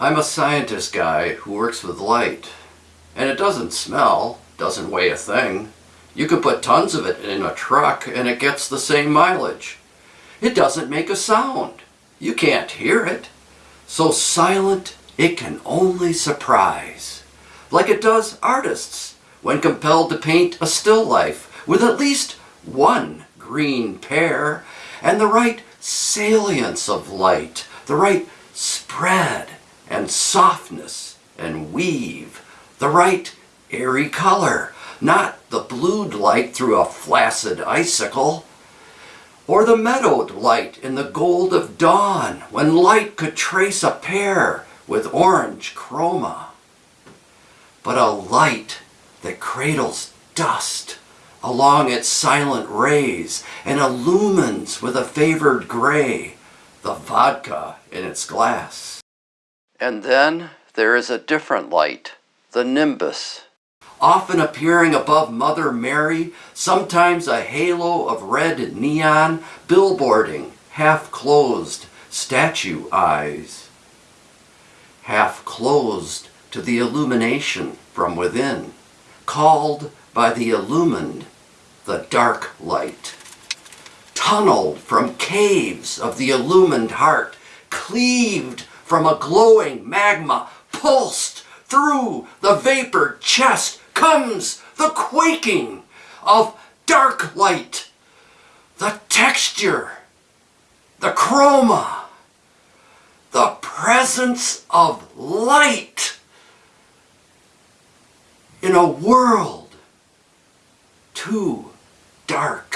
I'm a scientist guy who works with light. And it doesn't smell, doesn't weigh a thing. You could put tons of it in a truck and it gets the same mileage. It doesn't make a sound. You can't hear it. So silent it can only surprise. Like it does artists when compelled to paint a still life with at least one green pear and the right salience of light, the right spread and softness and weave, the right airy color, not the blued light through a flaccid icicle, or the meadowed light in the gold of dawn when light could trace a pear with orange chroma. But a light that cradles dust along its silent rays and illumines with a favored gray the vodka in its glass. And then there is a different light, the nimbus, often appearing above Mother Mary, sometimes a halo of red neon billboarding half-closed statue eyes. Half closed to the illumination from within, called by the illumined the dark light. Tunneled from caves of the illumined heart, cleaved from a glowing magma, pulsed through the vapor chest comes the quaking of dark light, the texture, the chroma, the presence of light in a world too dark.